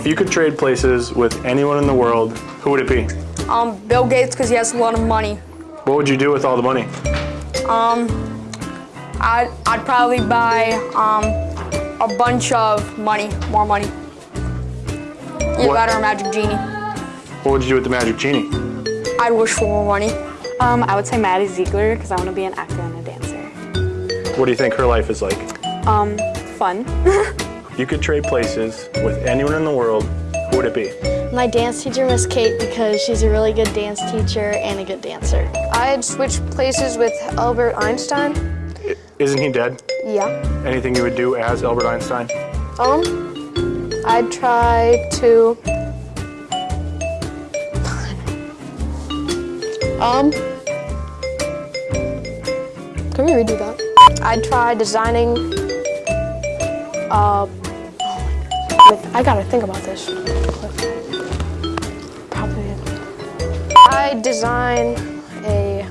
If you could trade places with anyone in the world, who would it be? Um, Bill Gates, because he has a lot of money. What would you do with all the money? Um, I'd, I'd probably buy um, a bunch of money, more money. Either What? that or a magic genie. What would you do with the magic genie? I'd wish for more money. Um, I would say Maddie Ziegler because I want to be an actor and a dancer. What do you think her life is like? Um, fun. If you could trade places with anyone in the world, who would it be? My dance teacher, Miss Kate, because she's a really good dance teacher and a good dancer. I'd switch places with Albert Einstein. I- Isn't he dead? Yeah. Anything you would do as Albert Einstein? Um, I'd try to. Um. Can we redo that? I'd try designing. Uh. With, I gotta think about this. Probably. I design a.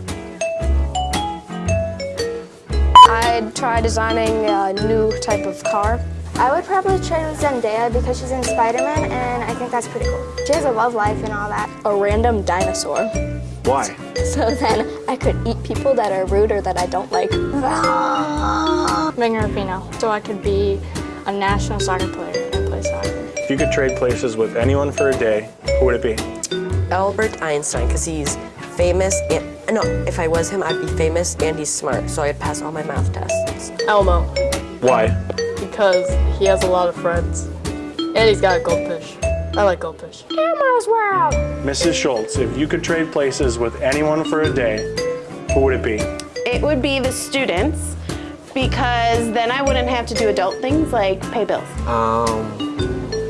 I'd try designing a new type of car. I would probably trade with Zendaya because she's in Spider-Man and I think that's pretty cool. She has a love life and all that. A random dinosaur. Why? So then I could eat people that are rude or that I don't like. Megan Rapinoe. So I could be a national soccer player and play soccer. If you could trade places with anyone for a day, who would it be? Albert Einstein, because he's famous. And, no, if I was him, I'd be famous and he's smart, so I'd pass all my math tests. Elmo, Why? because he has a lot of friends. And he's got a goldfish. I like goldfish. Elmo's World! Mrs. Schultz, if you could trade places with anyone for a day, who would it be? It would be the students because then I wouldn't have to do adult things like pay bills. Um,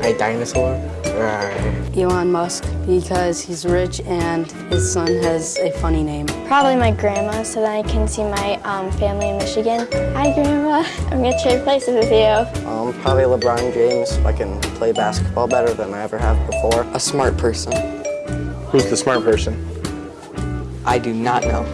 a dinosaur? Or Elon Musk because he's rich and his son has a funny name. Probably my grandma, so then I can see my um, family in Michigan. Hi, Grandma. I'm gonna trade places with you. um, probably LeBron James. I can play basketball better than I ever have before. A smart person. Who's the smart person? I do not know.